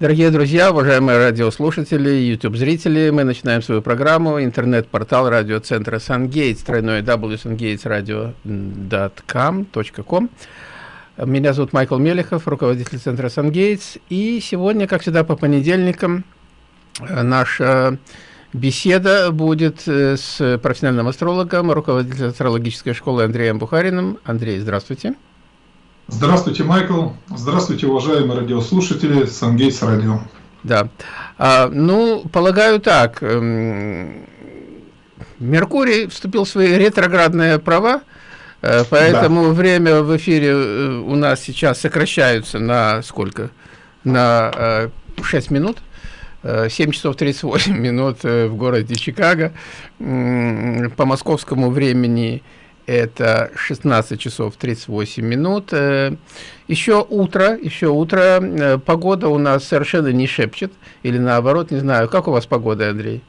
Дорогие друзья, уважаемые радиослушатели, YouTube-зрители, мы начинаем свою программу. Интернет-портал радиоцентра SunGates, тройное www.sungatesradio.com. Меня зовут Майкл Мелехов, руководитель центра SunGates. И сегодня, как всегда, по понедельникам наша беседа будет э, с профессиональным астрологом, руководителем астрологической школы Андреем Бухариным. Андрей, здравствуйте. Здравствуйте. Здравствуйте, Майкл. Здравствуйте, уважаемые радиослушатели Сангейтс Радио. Да. А, ну, полагаю так. Эм, Меркурий вступил в свои ретроградные права, э, поэтому да. время в эфире э, у нас сейчас сокращаются на сколько? На 6 э, минут. 7 часов 38 минут в городе Чикаго. По московскому времени это 16 часов 38 минут. Э, еще утро, еще утро. Э, погода у нас совершенно не шепчет. Или наоборот, не знаю. Как у вас погода, Андрей?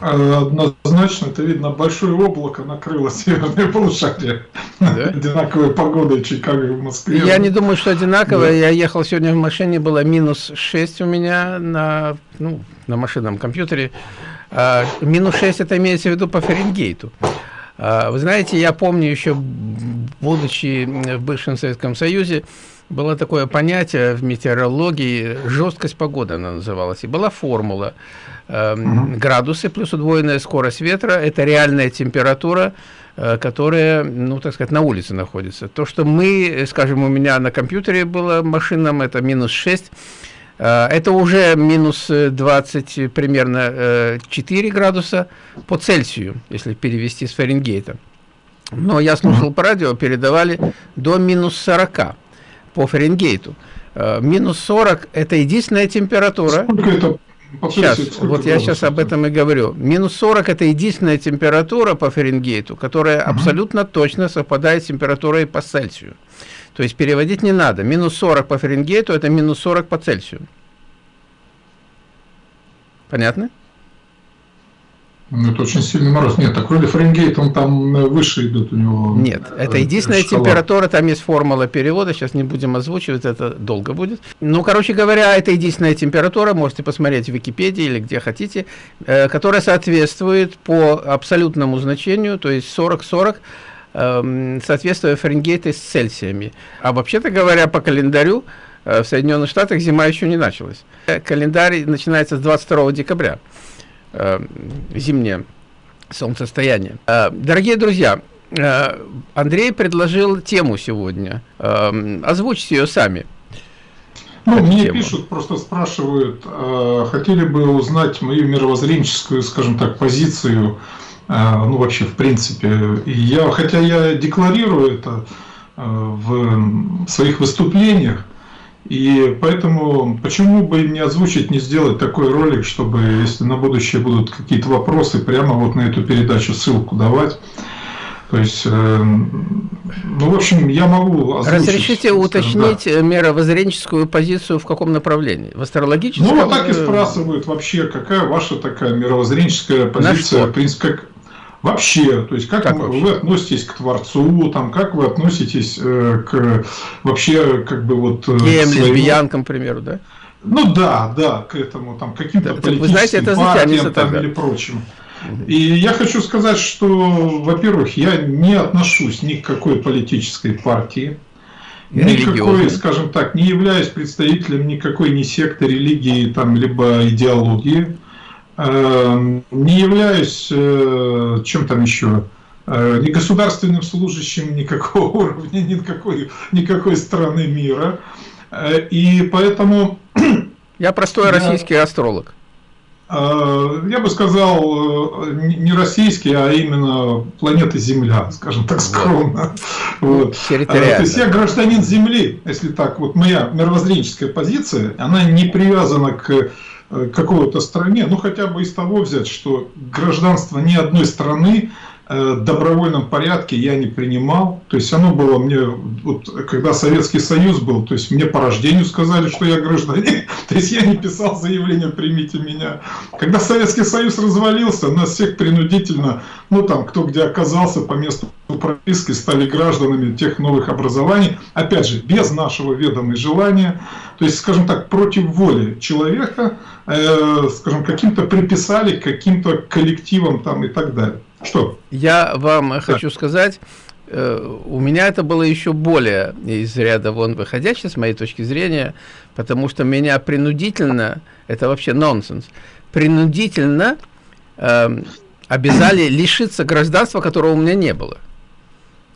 Однозначно, это видно, большое облако накрыло северное полушарие. Да? Одинаковая погода Чикаго и в Москве. Я не думаю, что одинаковая. Да. Я ехал сегодня в машине, было минус 6 у меня на, ну, на машинном компьютере. А, минус 6 это имеется в виду по Фаренгейту. А, вы знаете, я помню еще, будучи в бывшем Советском Союзе, было такое понятие в метеорологии, жесткость погоды она называлась, и была формула. Э, градусы плюс удвоенная скорость ветра – это реальная температура, э, которая, ну, так сказать, на улице находится. То, что мы, скажем, у меня на компьютере было машинном, это минус 6, Э, это уже минус 20, э, примерно 4 э, градуса по Цельсию, если перевести с Фаренгейта. Но я слушал по радио, передавали до минус 40 по Фаренгейту. Минус 40 – это единственная температура. Сколько это Сейчас, вот я сейчас об этом и говорю. Минус 40 – это единственная температура по Фаренгейту, которая угу. абсолютно точно совпадает с температурой по Цельсию. То есть переводить не надо. Минус 40 по Фаренгейту – это минус 40 по Цельсию. Понятно? Ну, это очень сильный мороз. Нет, такой Фаренгейт, он там э, выше идут у него. Нет, это э, единственная шкала. температура, там есть формула перевода, сейчас не будем озвучивать, это долго будет. Ну, короче говоря, это единственная температура, можете посмотреть в Википедии или где хотите, э, которая соответствует по абсолютному значению, то есть 40-40, Эм, соответствуя Фаренгейта с Цельсиями. А вообще-то говоря, по календарю э, в Соединенных Штатах зима еще не началась. Календарь начинается с 22 декабря, э, зимнее солнцестояние. Э, дорогие друзья, Андрей предложил тему сегодня. Озвучьте ее сами. Ну, мне тему. пишут, просто спрашивают, хотели бы узнать мою мировоззренческую, скажем так, позицию ну вообще в принципе. И я, хотя я декларирую это а, в своих выступлениях, и поэтому почему бы не озвучить, не сделать такой ролик, чтобы, если на будущее будут какие-то вопросы, прямо вот на эту передачу ссылку давать. То есть, э, ну, в общем, я могу озвучить, Разрешите уточнить да. мировоззренческую позицию в каком направлении? В астрологическом? Ну, вот так и спрашивают вообще, какая ваша такая мировоззренческая позиция, в принципе, как Вообще, то есть как, как вы вообще? относитесь к Творцу, там, как вы относитесь э, к вообще как бы вот... Э, Геям, своему... лесбиянкам, к примеру, да? Ну да, да, к этому, там, каким-то да, политическим вы знаете, это партиям там, или прочим. И я хочу сказать, что, во-первых, я не отношусь ни к какой политической партии, никакой, скажем так, не являюсь представителем никакой ни секты, религии, там, либо идеологии. Эм, не являюсь, э, чем там еще, э, ни государственным служащим никакого уровня, никакой, никакой страны мира. Э, и поэтому... Я простой я, российский астролог. Я бы сказал, не российский, а именно планета Земля, скажем так скромно. Вот. Вот. То есть я гражданин Земли, если так, вот моя мировоззренческая позиция, она не привязана к какого-то стране, ну хотя бы из того взять, что гражданство ни одной страны э, добровольном порядке я не принимал. То есть оно было мне, вот, когда Советский Союз был, то есть мне по рождению сказали, что я гражданин. То есть я не писал заявление «примите меня». Когда Советский Союз развалился, нас всех принудительно, ну там кто где оказался по месту прописки, стали гражданами тех новых образований, опять же, без нашего ведома и желания, то есть, скажем так, против воли человека, э, скажем, каким-то приписали, каким-то коллективам там и так далее. Что? Я вам да. хочу сказать, э, у меня это было еще более из ряда вон выходящее, с моей точки зрения, потому что меня принудительно, это вообще нонсенс, принудительно э, обязали лишиться гражданства, которого у меня не было.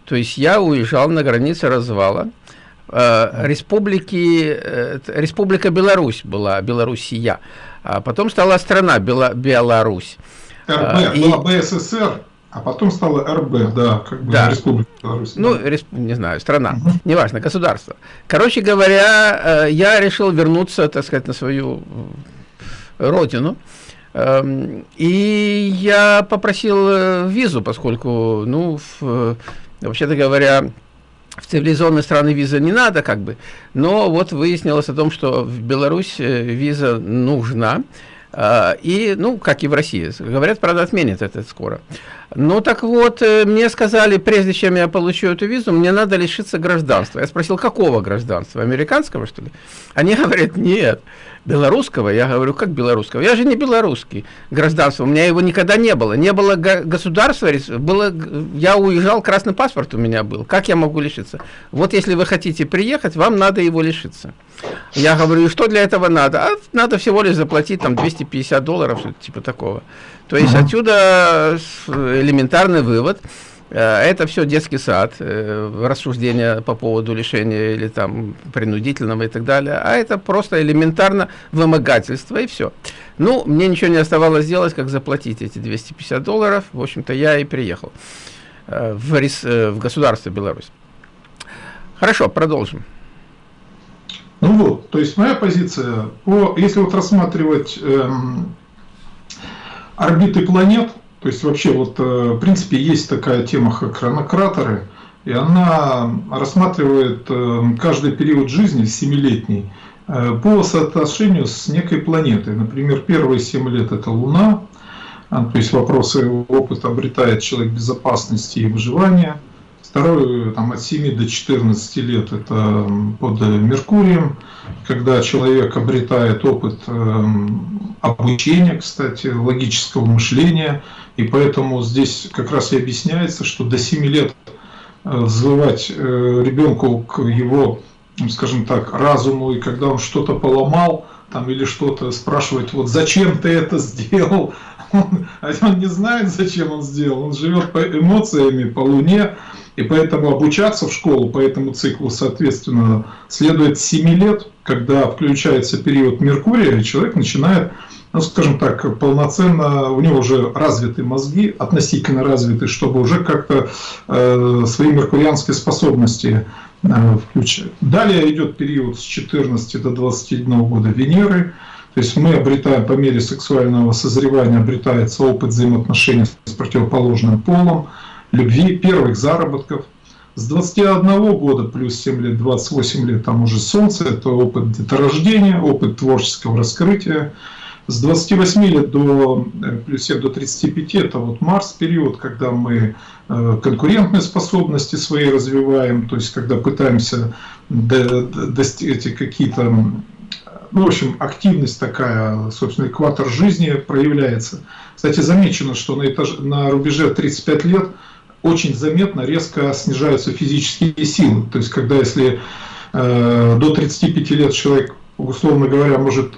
То есть я уезжал на границе развала. Э, республики, э, Республика Беларусь была, Белоруссия. А потом стала страна Бела, Беларусь. РБ, а, была БССР, а потом стала РБ, да, как бы да. Республика Беларусь. Ну, респ, не знаю, страна, угу. неважно, государство. Короче говоря, э, я решил вернуться, так сказать, на свою родину. Эм, и я попросил э, визу, поскольку, ну, вообще-то говоря, в цивилизованные страны виза не надо, как бы, но вот выяснилось о том, что в Беларусь э, виза нужна, э, и, ну, как и в России. Говорят, правда, отменят это скоро. Ну, так вот, мне сказали, прежде чем я получу эту визу, мне надо лишиться гражданства. Я спросил, какого гражданства? Американского, что ли? Они говорят, нет белорусского, я говорю, как белорусского? Я же не белорусский гражданство, у меня его никогда не было. Не было государства, было, я уезжал, красный паспорт у меня был. Как я могу лишиться? Вот если вы хотите приехать, вам надо его лишиться. Я говорю, что для этого надо? А надо всего лишь заплатить там 250 долларов, что-то типа такого. То есть отсюда элементарный вывод – Э, это все детский сад, э, рассуждения по поводу лишения или там принудительного и так далее. А это просто элементарно вымогательство и все. Ну, мне ничего не оставалось сделать, как заплатить эти 250 долларов. В общем-то, я и приехал э, в, в государство Беларусь. Хорошо, продолжим. Ну вот, то есть моя позиция, по, если вот рассматривать эм, орбиты планет, то есть вообще вот э, в принципе есть такая тема, как хронократоры, и она рассматривает э, каждый период жизни, семилетний, э, по соотношению с некой планетой. Например, первые 7 лет это Луна, а, то есть вопросы опыта обретает человек безопасности и выживания. Второе, там, от 7 до 14 лет это под Меркурием, когда человек обретает опыт обучения, кстати, логического мышления, и поэтому здесь как раз и объясняется, что до 7 лет э, взывать э, ребенку к его, скажем так, разуму, и когда он что-то поломал, там или что-то спрашивать, вот зачем ты это сделал, он, он не знает, зачем он сделал, он живет по эмоциями, по луне, и поэтому обучаться в школу по этому циклу, соответственно, следует 7 лет, когда включается период Меркурия, и человек начинает ну, скажем так, полноценно, у него уже развиты мозги, относительно развиты, чтобы уже как-то э, свои меркурианские способности э, включать. Далее идет период с 14 до 21 года Венеры, то есть мы обретаем по мере сексуального созревания, обретается опыт взаимоотношений с противоположным полом, любви, первых заработков. С 21 года плюс 7 лет, 28 лет, там уже Солнце, это опыт деторождения, опыт творческого раскрытия. С 28 лет до, э, плюс 7 до 35 это вот Марс период, когда мы э, конкурентные способности свои развиваем, то есть когда пытаемся достичь какие-то, в общем, активность такая, собственно, экватор жизни проявляется. Кстати, замечено, что на, этаж, на рубеже 35 лет очень заметно резко снижаются физические силы. То есть, когда если э, до 35 лет человек, условно говоря, может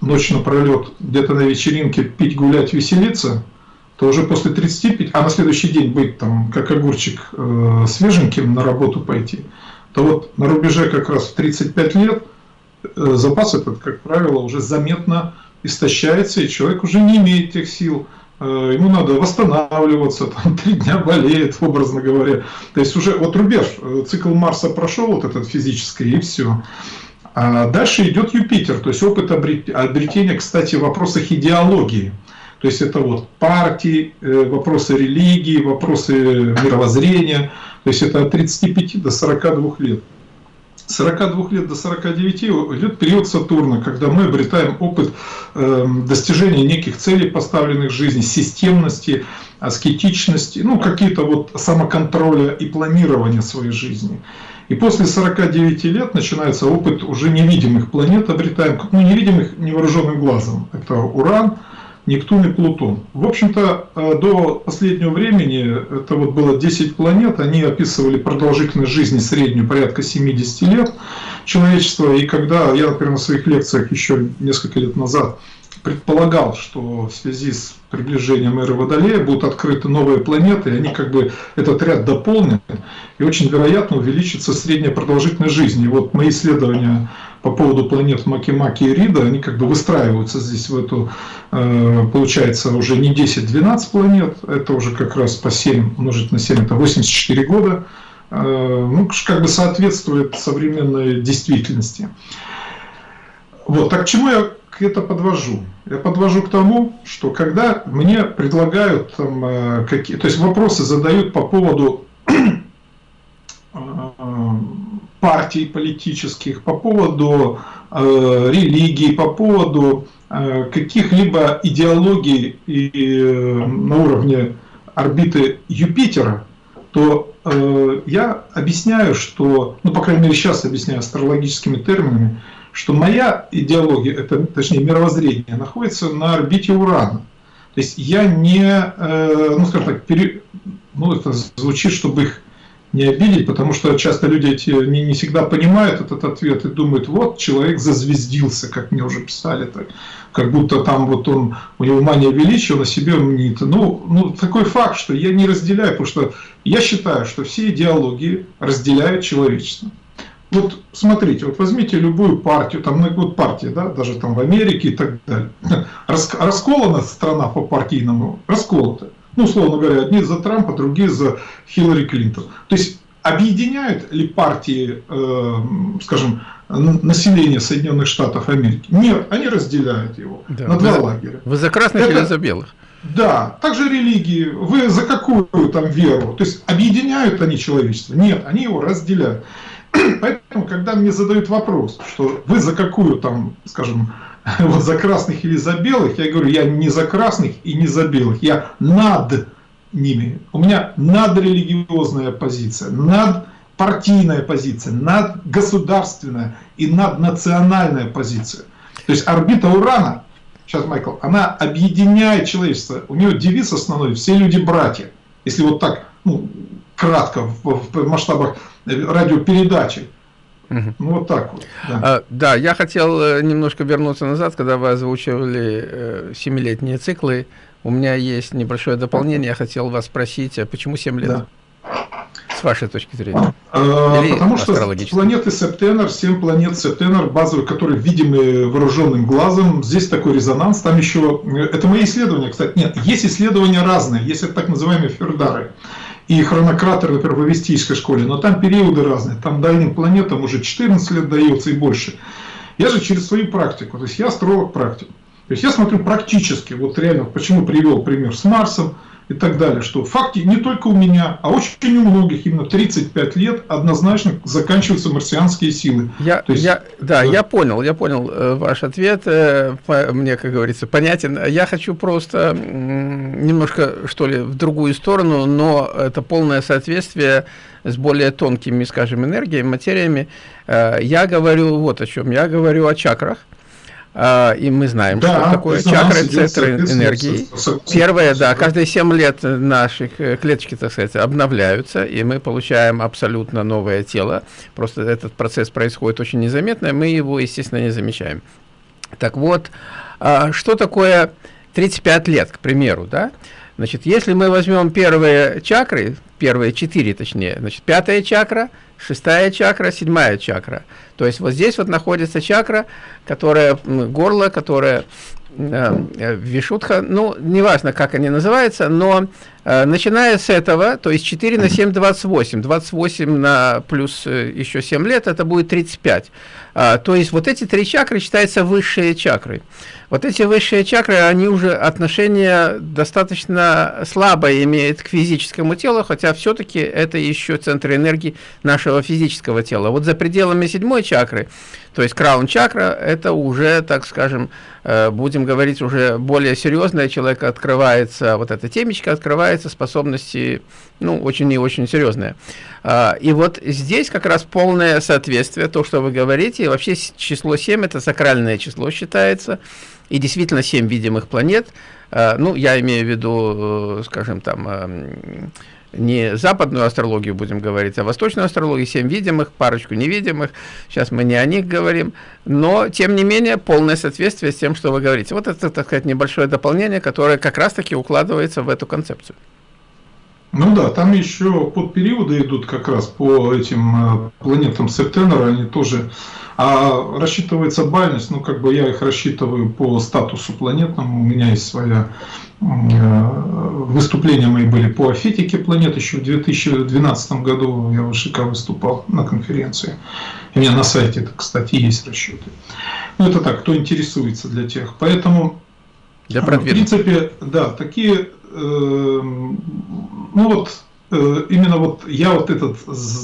ночь напролет где-то на вечеринке пить, гулять, веселиться, то уже после 35, а на следующий день быть там как огурчик э, свеженьким на работу пойти, то вот на рубеже как раз в 35 лет запас этот, как правило, уже заметно истощается, и человек уже не имеет тех сил, э, ему надо восстанавливаться, там три дня болеет, образно говоря. То есть уже вот рубеж, э, цикл Марса прошел, вот этот физический, и все. А дальше идет Юпитер, то есть опыт обретения, кстати, в вопросах идеологии. То есть это вот партии, э, вопросы религии, вопросы мировоззрения. То есть это от 35 до 42 лет. С 42 лет до 49 идет период Сатурна, когда мы обретаем опыт эм, достижения неких целей, поставленных в жизни, системности, аскетичности, ну, какие-то вот самоконтроля и планирования своей жизни. И после 49 лет начинается опыт уже невидимых планет, обретаем, ну, невидимых невооруженным глазом. Это Уран, Нептун и Плутон. В общем-то, э, до последнего времени, это вот было 10 планет, они описывали продолжительность жизни среднюю порядка 70 лет человечества. И когда я, например, на своих лекциях еще несколько лет назад предполагал, что в связи с приближением эры Водолея будут открыты новые планеты, и они как бы этот ряд дополнят, и очень вероятно увеличится средняя продолжительность жизни. И вот мои исследования по поводу планет Макимаки и Рида, они как бы выстраиваются здесь в эту, э, получается, уже не 10-12 планет, это уже как раз по 7 умножить на 7, это 84 года, э, ну, как бы соответствует современной действительности. Вот, так к чему я это подвожу? Я подвожу к тому, что когда мне предлагают там, э, какие, то есть вопросы задают по поводу партий политических, по поводу э, религии, по поводу э, каких-либо идеологий и, э, на уровне орбиты Юпитера, то э, я объясняю, что, ну, по крайней мере, сейчас объясняю астрологическими терминами, что моя идеология, это, точнее, мировоззрение, находится на орбите Урана. То есть я не, э, ну, скажем так, пере, ну, это звучит, чтобы их не обидеть, потому что часто люди эти не, не всегда понимают этот ответ и думают, вот человек зазвездился, как мне уже писали, так, как будто там вот он, у него мания величия, он о себе мнит. Ну, ну, такой факт, что я не разделяю, потому что я считаю, что все идеологии разделяют человечество. Вот смотрите, вот возьмите любую партию, там ну, вот партия, да, даже там в Америке и так далее. Расколана страна по партийному, расколота ну, условно говоря, одни за Трампа, другие за Хиллари Клинтон. То есть объединяют ли партии, э, скажем, население Соединенных Штатов Америки? Нет, они разделяют его да. на два вы, лагеря. Вы за красных Это, или за белых? Да, также религии. Вы за какую там веру? То есть объединяют они человечество? Нет, они его разделяют. Поэтому, когда мне задают вопрос, что вы за какую там, скажем, вот за красных или за белых, я говорю, я не за красных и не за белых, я над ними. У меня надрелигиозная позиция, надпартийная позиция, надгосударственная и наднациональная позиция. То есть орбита Урана, сейчас, Майкл, она объединяет человечество. У нее девиз основной «все люди братья». Если вот так, ну, кратко, в, в масштабах радиопередачи. Угу. Ну, вот так вот. Да. А, да, я хотел э, немножко вернуться назад, когда вы озвучивали э, семилетние циклы. У меня есть небольшое дополнение. Я хотел вас спросить, а почему 7 лет? Да. С вашей точки зрения. А, потому что планеты Септенер, 7 планет Септенер, базовые, которые видимы вооруженным глазом, здесь такой резонанс. Там еще, э, это мои исследования, кстати, нет, есть исследования разные, есть так называемые фердары и хронократер, например, в авестийской школе, но там периоды разные, там дальним планетам уже 14 лет дается и больше. Я же через свою практику, то есть я астролог практик. То есть я смотрю практически, вот реально, почему привел пример с Марсом, и так далее, что факты не только у меня, а очень у многих именно 35 лет однозначно заканчиваются марсианские силы. Я, есть, я, да, да, я понял, я понял э, ваш ответ, э, мне, как говорится, понятен. Я хочу просто немножко, что ли, в другую сторону, но это полное соответствие с более тонкими, скажем, энергиями, материями. Э, я говорю вот о чем. Я говорю о чакрах. А, и мы знаем, да, что такое чакры, центры энергии. Первое, да, каждые 7 лет наши э, клеточки, так сказать, обновляются, и мы получаем абсолютно новое тело. Просто этот процесс происходит очень незаметно, мы его, естественно, не замечаем. Так вот, а, что такое 35 лет, к примеру, да? Значит, если мы возьмем первые чакры, первые четыре точнее, значит, пятая чакра, шестая чакра, седьмая чакра. То есть вот здесь вот находится чакра, которая, горло, которая э, э, Вишутха, ну, неважно, как они называются, но э, начиная с этого, то есть 4 на 7, 28, 28 на плюс э, еще 7 лет, это будет 35. А, то есть вот эти три чакры считаются высшие чакры. Вот эти высшие чакры, они уже отношение достаточно слабое имеют к физическому телу, хотя все-таки это еще центр энергии нашего физического тела. Вот за пределами седьмой чакры, то есть краун чакра, это уже, так скажем, будем говорить уже более серьезно, человек открывается, вот эта темечка открывается, способности, ну, очень и очень серьезные. А, и вот здесь как раз полное соответствие, то, что вы говорите, и вообще число 7 это сакральное число считается, и действительно 7 видимых планет, а, ну, я имею в виду, э, скажем, там, эм, не западную астрологию будем говорить, а восточную астрологию, семь видимых, парочку невидимых. Сейчас мы не о них говорим, но, тем не менее, полное соответствие с тем, что вы говорите. Вот это, так сказать, небольшое дополнение, которое как раз-таки укладывается в эту концепцию. Ну да, там еще под периоды идут как раз по этим э, планетам Септенера, они тоже а рассчитывается бальность, ну как бы я их рассчитываю по статусу планетному, у меня есть своя выступления мои были по афетике планет еще в 2012 году я в ШК выступал на конференции. У меня на сайте, это, кстати, есть расчеты. Ну, это так, кто интересуется для тех. Поэтому, для в принципе, да, такие, э, ну вот, Э, именно вот я вот этот,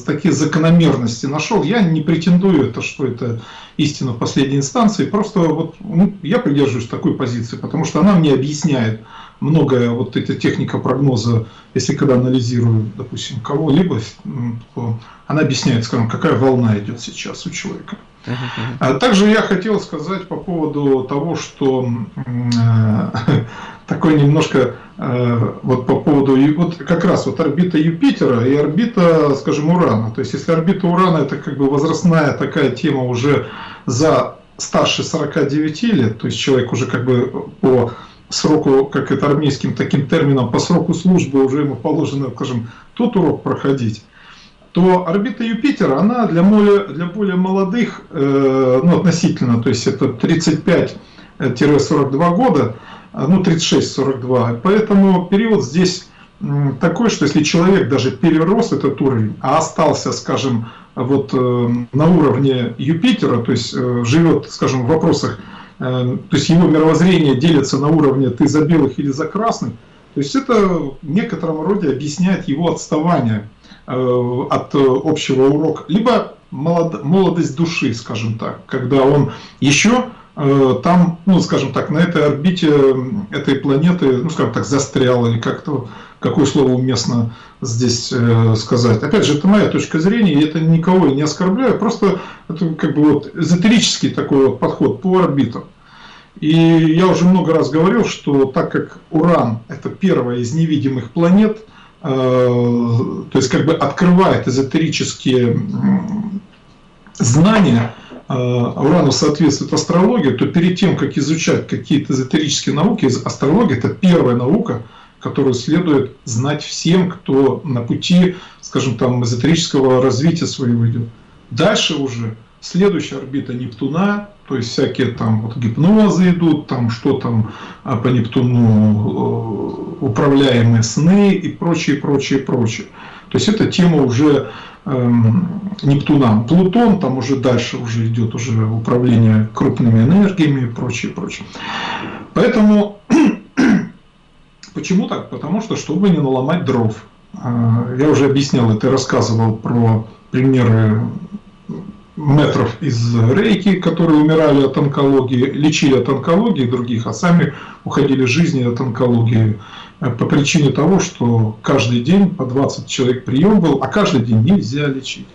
такие закономерности нашел, я не претендую, это, что это истина в последней инстанции, просто вот ну, я придерживаюсь такой позиции, потому что она мне объясняет многое, вот эта техника прогноза, если когда анализирую, допустим, кого-либо, она объясняет, скажем, какая волна идет сейчас у человека. А также я хотел сказать по поводу того, что э, такой немножко э, вот по поводу вот как раз вот орбита Юпитера и орбита, скажем, Урана. То есть если орбита Урана это как бы возрастная такая тема уже за старше 49 лет, то есть человек уже как бы по сроку, как это армейским таким термином, по сроку службы уже ему положено, скажем, тот урок проходить то орбита Юпитера, она для более, для более молодых, э, ну, относительно, то есть это 35-42 года, э, ну, 36-42, поэтому период здесь такой, что если человек даже перерос этот уровень, а остался, скажем, вот э, на уровне Юпитера, то есть э, живет, скажем, в вопросах, э, то есть его мировоззрение делится на уровне ты за белых или за красных, то есть это в некотором роде объясняет его отставание от общего урока, либо молодость души, скажем так, когда он еще э, там, ну, скажем так, на этой орбите этой планеты, ну, скажем так, застрял, или как-то, какое слово уместно здесь э, сказать. Опять же, это моя точка зрения, и это никого не оскорбляю, просто это как бы вот эзотерический такой вот подход по орбитам. И я уже много раз говорил, что так как Уран – это первая из невидимых планет – Э, то есть как бы открывает эзотерические знания, э, Урану соответствует астрология, то перед тем, как изучать какие-то эзотерические науки, астрология – это первая наука, которую следует знать всем, кто на пути, скажем там, эзотерического развития своего идет. Дальше уже следующая орбита Нептуна, то есть всякие там вот гипнозы идут, там что там а, по Нептуну э, управляемые сны и прочее, прочее, прочее. То есть это тема уже эм, Нептуна. Плутон, там уже дальше уже идет уже управление крупными энергиями и прочее, прочее. Поэтому, почему так? Потому что, чтобы не наломать дров. А, я уже объяснял это, рассказывал про примеры метров из рейки, которые умирали от онкологии, лечили от онкологии других, а сами уходили жизни от онкологии э, по причине того, что каждый день по 20 человек прием был, а каждый день нельзя лечить.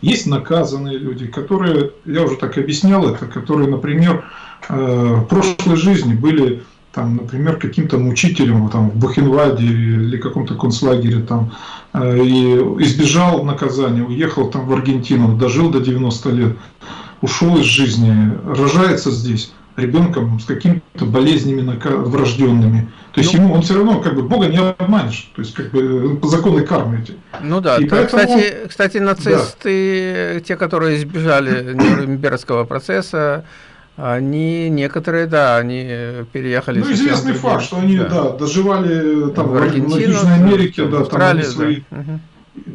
Есть наказанные люди, которые, я уже так объяснял это, которые, например, э, в прошлой жизни были там, например, каким-то мучителем там, в Бухенвальде или каком-то концлагере там, э, и избежал наказания, уехал там в Аргентину, дожил до 90 лет, ушел из жизни, рожается здесь ребенком с какими-то болезнями врожденными. То есть ну, ему он все равно как бы Бога не обманешь, то есть как бы по законной кармы эти. Ну да, и поэтому, кстати, кстати, нацисты, да. те, которые избежали Нюрнбергского процесса, они, некоторые, да, они переехали. Ну, известный факт, что они, да, да доживали там в, в Южной Америке, да, там они свои... Да.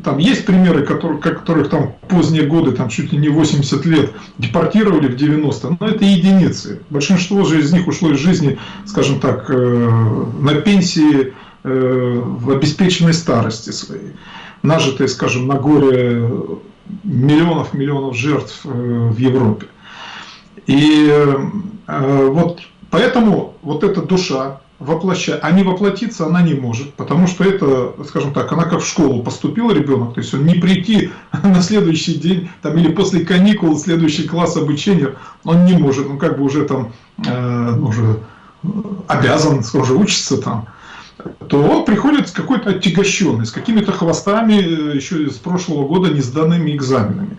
Там есть примеры, которых, которых там поздние годы, там чуть ли не 80 лет, депортировали в 90 но это единицы. Большинство же из них ушло из жизни, скажем так, э, на пенсии э, в обеспеченной старости своей, нажитые, скажем, на горе миллионов-миллионов жертв э, в Европе. И э, вот поэтому вот эта душа, воплощать, а не воплотиться она не может, потому что это, скажем так, она как в школу поступил ребенок, то есть он не прийти на следующий день, там, или после каникул, следующий класс обучения, он не может, ну как бы уже там, э, уже обязан, уже учится там, то он приходит с какой-то отягощенный, с какими-то хвостами э, еще с прошлого года не сданными экзаменами.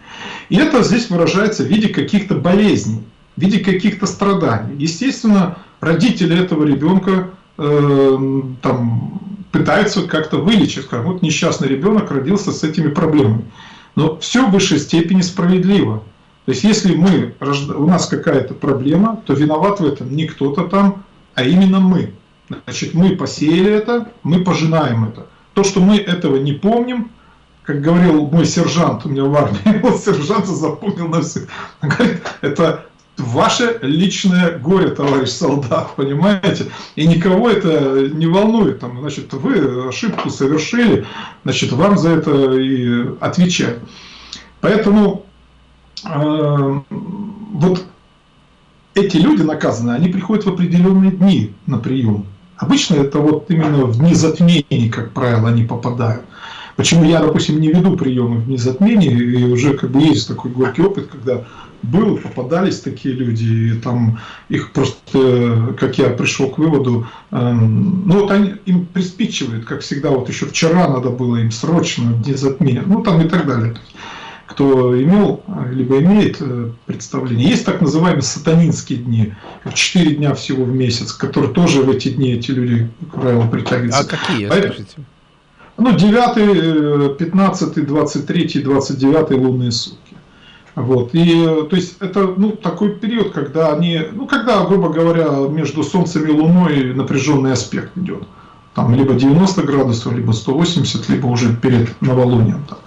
И это здесь выражается в виде каких-то болезней, в виде каких-то страданий. Естественно, родители этого ребенка э, там, пытаются как-то вылечить. Скажем, вот несчастный ребенок родился с этими проблемами. Но все в высшей степени справедливо. То есть, если мы, у нас какая-то проблема, то виноват в этом не кто-то там, а именно мы. Значит, мы посеяли это, мы пожинаем это. То, что мы этого не помним, как говорил мой сержант у меня в армии, вот сержант запомнил на всех, говорит, это ваше личное горе, товарищ солдат, понимаете? И никого это не волнует. Там, значит, вы ошибку совершили, значит, вам за это и отвечать. Поэтому э, вот эти люди наказаны, они приходят в определенные дни на прием. Обычно это вот именно в дни затмений, как правило, они попадают. Почему я, допустим, не веду приемы в дни затмений, и уже как бы есть такой горький опыт, когда был, попадались такие люди, и там их просто, как я пришел к выводу, э, ну вот они, им приспичивают, как всегда, вот еще вчера надо было им срочно дни затмения, ну там и так далее. Кто имел, либо имеет э, представление. Есть так называемые сатанинские дни, 4 дня всего в месяц, которые тоже в эти дни эти люди, как правило, притягиваются. А какие, Поэтому, скажите? Ну, 9, 15, 23, 29 лунные сутки. Вот. И, то есть, это ну, такой период, когда они, ну, когда, грубо говоря, между Солнцем и Луной напряженный аспект идет. Там либо 90 градусов, либо 180, либо уже перед новолунием. Там.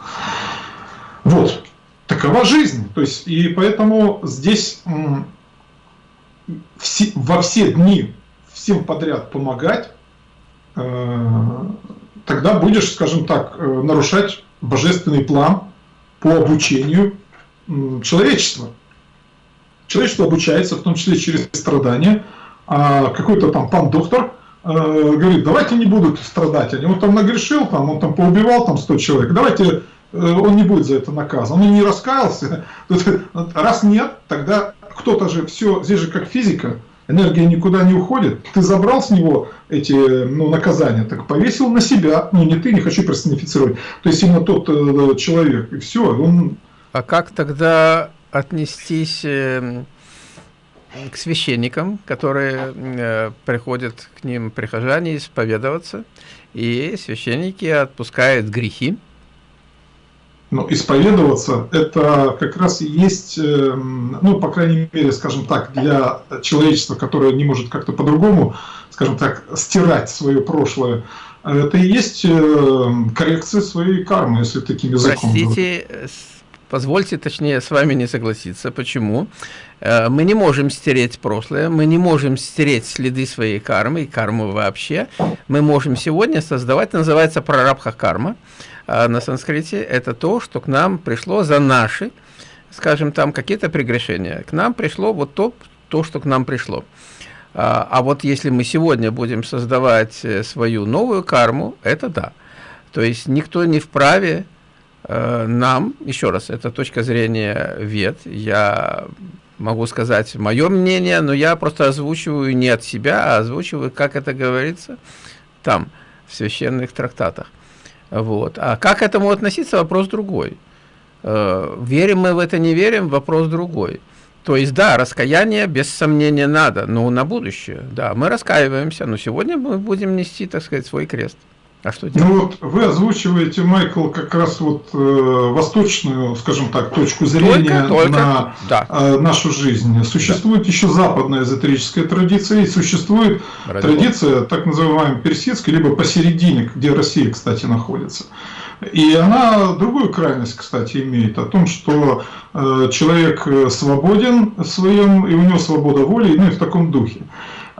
Вот. Такова жизнь. То есть, и поэтому здесь во все дни всем подряд помогать, э, тогда будешь, скажем так, э, нарушать божественный план по обучению человечества. Человечество обучается, в том числе через страдания. А какой-то там пан-доктор э, говорит, давайте не будут страдать. Он там нагрешил, там, он там поубивал там 100 человек. Давайте э, он не будет за это наказан. Он не раскаялся. Раз нет, тогда кто-то же все, здесь же как физика, энергия никуда не уходит. Ты забрал с него эти ну, наказания, так повесил на себя. Ну не ты, не хочу персонифицировать. То есть именно тот э, человек. И все, он а как тогда отнестись э, к священникам, которые э, приходят к ним прихожане исповедоваться, и священники отпускают грехи? Ну, исповедоваться – это как раз и есть, э, ну, по крайней мере, скажем так, для человечества, которое не может как-то по-другому, скажем так, стирать свое прошлое, это и есть коррекция своей кармы, если таким языком Простите, говорить. Позвольте, точнее, с вами не согласиться. Почему? Э, мы не можем стереть прошлое, мы не можем стереть следы своей кармы и кармы вообще. Мы можем сегодня создавать, называется прарабха карма э, на санскрите. Это то, что к нам пришло за наши, скажем, там какие-то прегрешения. К нам пришло вот то, то, что к нам пришло. А, а вот если мы сегодня будем создавать э, свою новую карму, это да. То есть никто не вправе Э, нам, еще раз, это точка зрения вет, я могу сказать мое мнение, но я просто озвучиваю не от себя, а озвучиваю, как это говорится там, в священных трактатах. Вот. А как к этому относиться, вопрос другой. Э, верим мы в это, не верим, вопрос другой. То есть, да, раскаяние без сомнения надо, но на будущее, да, мы раскаиваемся, но сегодня мы будем нести, так сказать, свой крест. А что делать? Ну вот вы озвучиваете, Майкл, как раз вот э, восточную, скажем так, точку зрения только, только, на да. э, нашу жизнь. Существует да. еще западная эзотерическая традиция и существует Ради традиция Бога. так называемая персидская, либо посередине, где Россия, кстати, находится. И она другую крайность, кстати, имеет, о том, что э, человек свободен в своем, и у него свобода воли, ну и в таком духе.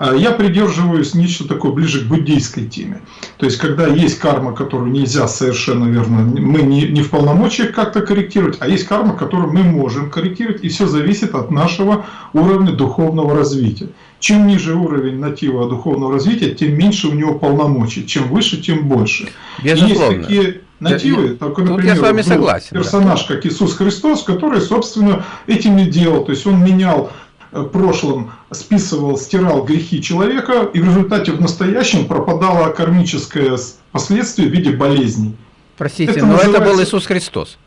А я придерживаюсь нечто такое ближе к буддийской теме. То есть, когда есть карма, которую нельзя совершенно верно, мы не, не в полномочиях как-то корректировать, а есть карма, которую мы можем корректировать, и все зависит от нашего уровня духовного развития. Чем ниже уровень натива духовного развития, тем меньше у него полномочий. Чем выше, тем больше. Безусловно. Есть такие нативы, я, только, например, я с вами согласен, персонаж, да. как Иисус Христос, который, собственно, этим и делал. То есть он менял прошлом списывал, стирал грехи человека, и в результате в настоящем пропадало кармическое последствие в виде болезней. Простите, это но называется... это был Иисус Христос,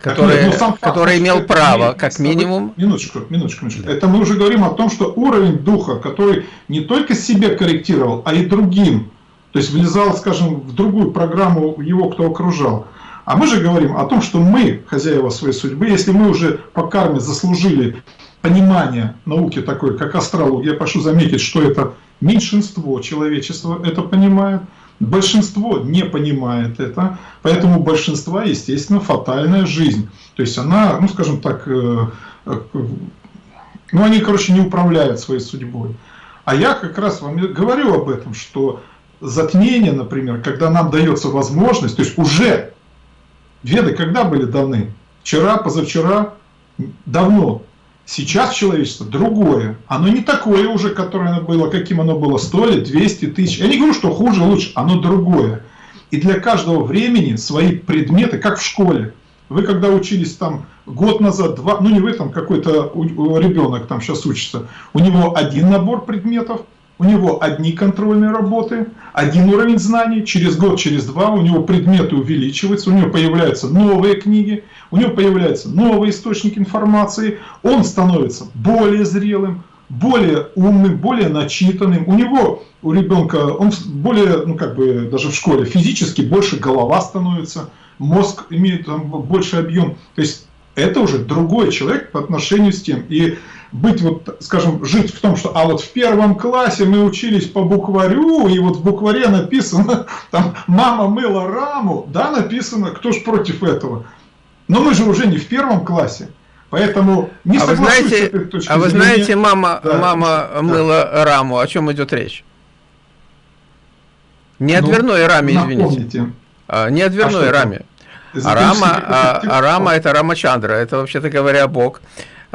который, нет, ну, который имел право, как минимум... Минуточку, минуточку, минуточку. Да. Это мы уже говорим о том, что уровень духа, который не только себе корректировал, а и другим, то есть влезал, скажем, в другую программу его, кто окружал. А мы же говорим о том, что мы, хозяева своей судьбы, если мы уже по карме заслужили понимание науки такой, как астрология, я прошу заметить, что это меньшинство человечества это понимает, большинство не понимает это, поэтому у большинства, естественно, фатальная жизнь. То есть она, ну скажем так, э, э, ну они, короче, не управляют своей судьбой. А я как раз вам говорю об этом, что затмение, например, когда нам дается возможность, то есть уже веды когда были даны? Вчера, позавчера, давно. Сейчас человечество другое. Оно не такое уже, которое оно было, каким оно было 100 лет, 200 тысяч. Я не говорю, что хуже, лучше. Оно другое. И для каждого времени свои предметы, как в школе. Вы когда учились там год назад, два, ну не вы там, какой-то ребенок там сейчас учится, у него один набор предметов, у него одни контрольные работы, один уровень знаний, через год, через два у него предметы увеличиваются, у него появляются новые книги, у него появляются новые источники информации, он становится более зрелым, более умным, более начитанным. У него, у ребенка, он более, ну как бы даже в школе, физически больше голова становится, мозг имеет там, больше объем. То есть это уже другой человек по отношению с тем. И быть вот, скажем, жить в том, что, а вот в первом классе мы учились по букварю, и вот в букваре написано, там, мама мыла раму, да, написано, кто ж против этого. Но мы же уже не в первом классе. Поэтому не а вы знаете, А вы знаете, мама, да, мама да. мыла раму, о чем идет речь? Не о ну, дверной раме, извините. А, не о дверной а раме. А рама, а, а рама это Рамачандра, это вообще-то говоря Бог.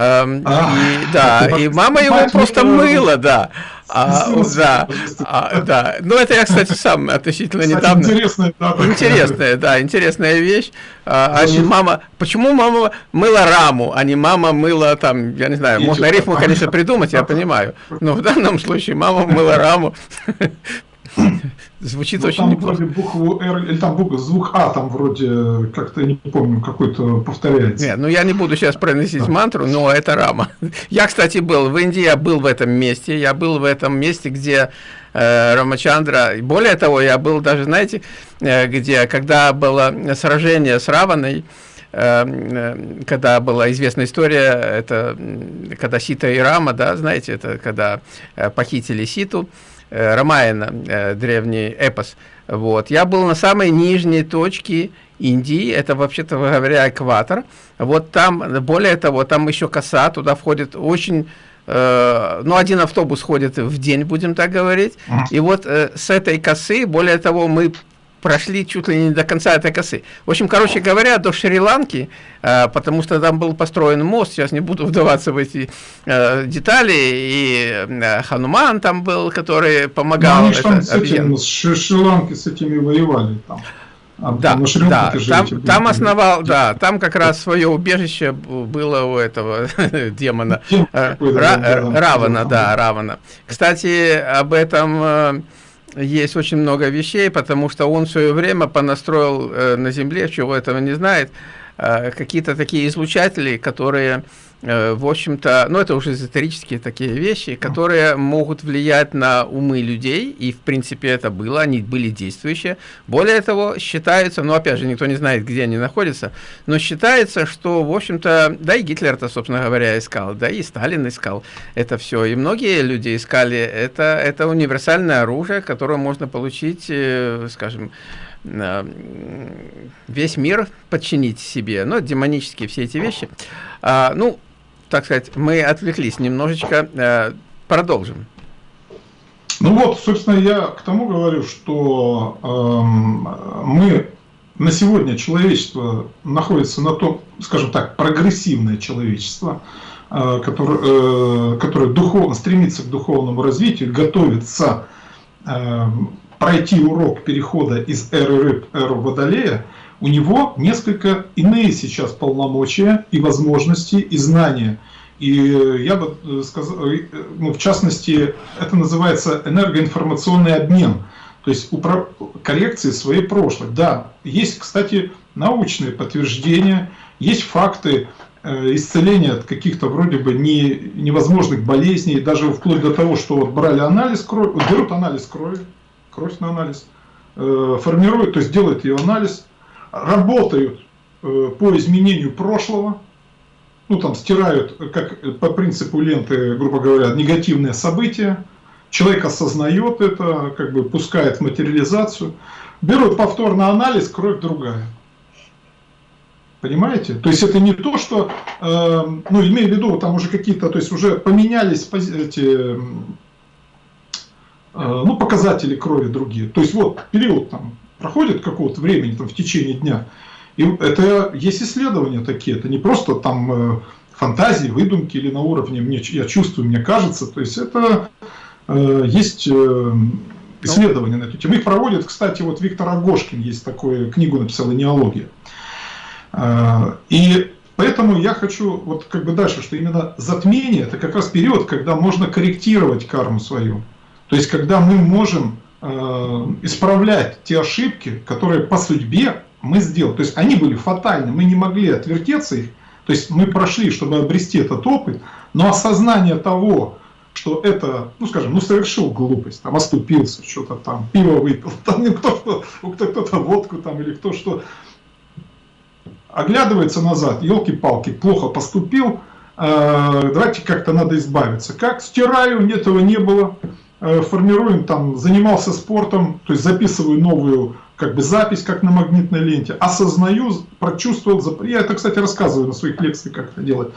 Эм, а, и, да, и мама его просто мыла, да. А, да, а, да. Ну, это я, кстати, сам относительно кстати, недавно. Интересная, да, интересная, да, интересная вещь. А, а не мама. Почему мама мыла раму, а не мама мыла там, я не знаю, можно рифму, конечно, придумать, я понимаю. Но в данном случае мама мыла раму. Звучит ну, очень там неплохо. вроде букву R, или там буква, звук А там вроде, как-то, не помню, какой-то повторяется. Нет, ну я не буду сейчас проносить да. мантру, но это рама. Я, кстати, был в Индии, я был в этом месте, я был в этом месте, где э, Рамачандра, более того, я был даже, знаете, э, где, когда было сражение с Раваной, э, когда была известная история, это когда Сита и Рама, да, знаете, это когда похитили Ситу, Э, Рамаяна, э, древний эпос. Вот. Я был на самой нижней точке Индии, это вообще-то говоря экватор. Вот там, более того, там еще коса, туда входит очень э, ну, один автобус ходит в день, будем так говорить. И вот э, с этой косы, более того, мы прошли чуть ли не до конца этой косы. В общем, короче говоря, до Шри-Ланки, э, потому что там был построен мост, сейчас не буду вдаваться в эти э, детали, и э, Хануман там был, который помогал. Ну, они там с, этим, с Шри-Ланки с этими воевали там. А, да, да, там, там основал, да, там как раз свое убежище было у этого демона, э, Равана, да, Равана. Кстати, об этом э, есть очень много вещей, потому что он в свое время понастроил э, на Земле, чего этого не знает, э, какие-то такие излучатели, которые в общем-то, ну это уже эзотерические такие вещи, которые могут влиять на умы людей, и в принципе это было, они были действующие. Более того, считается, ну опять же, никто не знает, где они находятся, но считается, что, в общем-то, да и Гитлер-то, собственно говоря, искал, да и Сталин искал это все, и многие люди искали, это, это универсальное оружие, которое можно получить, э, скажем, весь мир подчинить себе, ну, демонические все эти вещи. А, ну, так сказать, мы отвлеклись немножечко, э, продолжим. Ну вот, собственно, я к тому говорю, что э, мы на сегодня человечество находится на том, скажем так, прогрессивное человечество, э, которое, э, которое духовно стремится к духовному развитию, готовится э, пройти урок перехода из эры рыб в водолея, у него несколько иные сейчас полномочия и возможности и знания – и я бы э, сказал, э, ну, в частности, это называется энергоинформационный обмен, то есть коррекции своей прошлой. Да, есть, кстати, научные подтверждения, есть факты э, исцеления от каких-то вроде бы не, невозможных болезней, даже вплоть до того, что вот брали анализ крови, берут анализ крови, кровь на анализ, формируют, то есть делают ее анализ, работают по изменению прошлого, ну там стирают, как по принципу ленты, грубо говоря, негативные события, человек осознает это, как бы пускает в материализацию, берут повторный анализ, кровь другая. Понимаете? То есть это не то, что, э, ну, имею в виду, там уже какие-то, то есть уже поменялись эти, э, ну, показатели крови другие. То есть вот период там проходит какого-то времени, там в течение дня, и это есть исследования такие, это не просто там э, фантазии, выдумки или на уровне мне, я чувствую, мне кажется. То есть это э, есть э, исследования на эту тему. Их проводит, кстати, вот Виктор Агошкин есть такую книгу написал «Неология». Э, и поэтому я хочу вот как бы дальше, что именно затмение это как раз период, когда можно корректировать карму свою. То есть когда мы можем исправлять те ошибки, которые по судьбе мы сделали. То есть они были фатальны, мы не могли отвертеться их. То есть мы прошли, чтобы обрести этот опыт, но осознание того, что это, ну скажем, ну совершил глупость, там оступился, что-то там, пиво выпил, там кто что, кто-то водку там или кто что, оглядывается назад, елки-палки, плохо поступил, э, давайте как-то надо избавиться. Как? Стираю, этого не было, э, формируем там, занимался спортом, то есть записываю новую как бы запись, как на магнитной ленте, осознаю, прочувствовал, я это, кстати, рассказываю на своих лекциях, как это делать.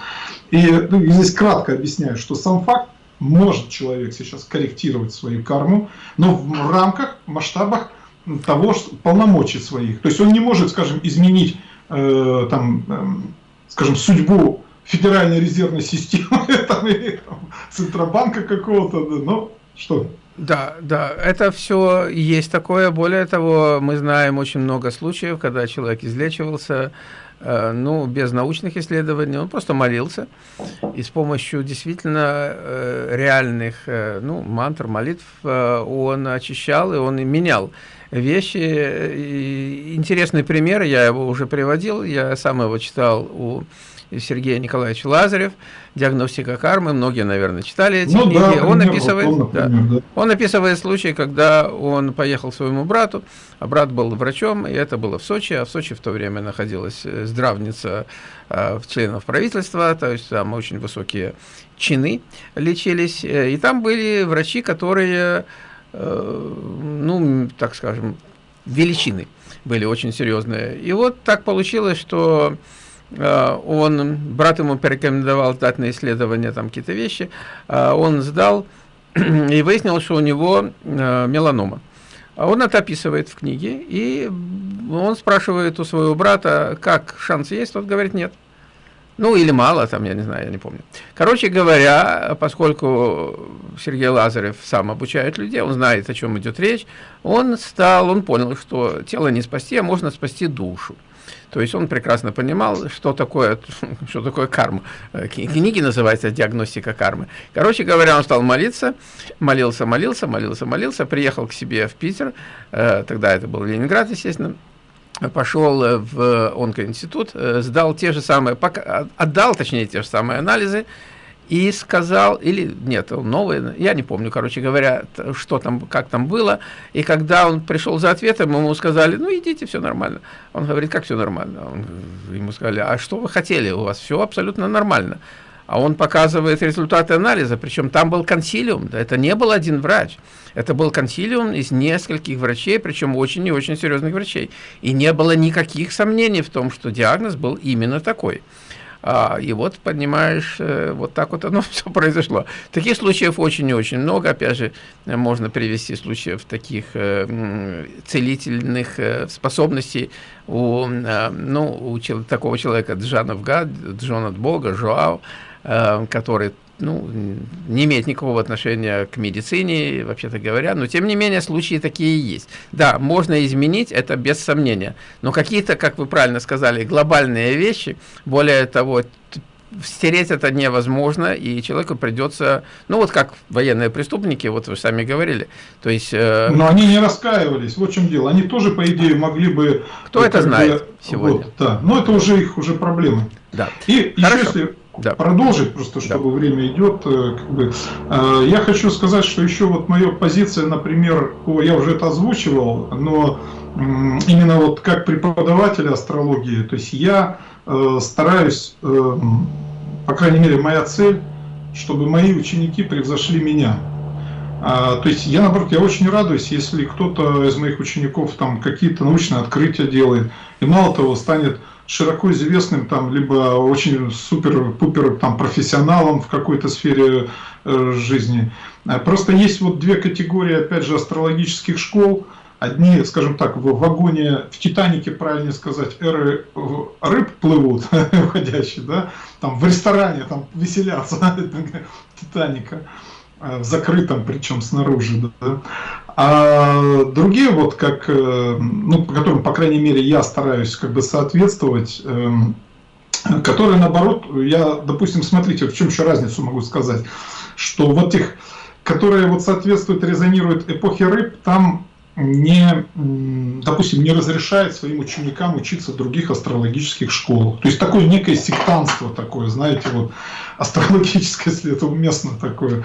И ну, здесь кратко объясняю, что сам факт может человек сейчас корректировать свою карму, но в рамках, масштабах того, что полномочий своих. То есть он не может, скажем, изменить, э, там, э, скажем, судьбу Федеральной резервной системы там, или там, Центробанка какого-то, но что? Да, да, это все есть такое. Более того, мы знаем очень много случаев, когда человек излечивался, э, ну, без научных исследований, он просто молился, и с помощью действительно э, реальных, э, ну, мантр, молитв он очищал, и он менял вещи. И интересный пример, я его уже приводил, я сам его читал у Сергей Николаевич Лазарев, «Диагностика кармы», многие, наверное, читали эти ну, книги. Да, он, описывает, он, например, да, да. он описывает случай, когда он поехал к своему брату, а брат был врачом, и это было в Сочи, а в Сочи в то время находилась э, здравница э, членов правительства, то есть там очень высокие чины лечились, э, и там были врачи, которые, э, ну, так скажем, величины были очень серьезные. И вот так получилось, что он, брат ему порекомендовал дать на исследование там какие-то вещи, э, он сдал и выяснил, что у него э, меланома. Он это описывает в книге, и он спрашивает у своего брата, как шанс есть, тот говорит нет. Ну, или мало, там, я не знаю, я не помню. Короче говоря, поскольку Сергей Лазарев сам обучает людей, он знает, о чем идет речь, он стал, он понял, что тело не спасти, а можно спасти душу. То есть он прекрасно понимал, что такое, что такое карма. Э, книги называются «Диагностика кармы». Короче говоря, он стал молиться, молился, молился, молился, молился, приехал к себе в Питер, э, тогда это был Ленинград, естественно, пошел в онкоинститут, э, сдал те же самые, отдал, точнее, те же самые анализы, и сказал, или нет, он новый, я не помню, короче говоря, что там, как там было, и когда он пришел за ответом, ему сказали, ну идите, все нормально. Он говорит, как все нормально? Он, ему сказали, а что вы хотели, у вас все абсолютно нормально. А он показывает результаты анализа, причем там был консилиум, это не был один врач, это был консилиум из нескольких врачей, причем очень и очень серьезных врачей. И не было никаких сомнений в том, что диагноз был именно такой. А, и вот, понимаешь, э, вот так вот оно все произошло. Таких случаев очень и очень много. Опять же, можно привести случаев таких э, целительных э, способностей у, ну, у такого человека Джана Вга, Джон от Бога, Жоау, который ну, не имеет никакого отношения к медицине, вообще-то говоря, но тем не менее случаи такие есть. Да, можно изменить, это без сомнения, но какие-то, как вы правильно сказали, глобальные вещи, более того, стереть это невозможно, и человеку придется, ну вот как военные преступники, вот вы сами говорили, то есть... Э... Но они не раскаивались, вот в чем дело, они тоже, по идее, могли бы... Кто это знает бы, сегодня? Вот, да, но это уже их уже проблемы. Да. И Хорошо. еще если да. продолжить, просто чтобы да. время идет. Э, как бы, э, я хочу сказать, что еще вот моя позиция, например, я уже это озвучивал, но именно вот как преподаватель астрологии, то есть я э, стараюсь, по крайней мере, моя цель, чтобы мои ученики превзошли меня. А, то есть я, наоборот, я очень радуюсь, если кто-то из моих учеников там какие-то научные открытия делает, и мало того, станет широко известным, там, либо очень супер-пупер там, профессионалом в какой-то сфере э, жизни. Э, просто есть вот две категории, опять же, астрологических школ. Одни, скажем так, в вагоне, в Титанике, правильно сказать, эры рыб плывут, входящие, да, там в ресторане там веселятся Титаника, в закрытом, причем снаружи, да. А другие, вот как, э, ну, по которым, по крайней мере, я стараюсь как бы соответствовать, эм, которые, наоборот, я, допустим, смотрите, в чем еще разницу могу сказать, что вот их, которые вот соответствуют, резонируют эпохе рыб, там не, допустим, не разрешает своим ученикам учиться в других астрологических школах. То есть такое некое сектанство такое, знаете, вот астрологическое, если это уместно такое.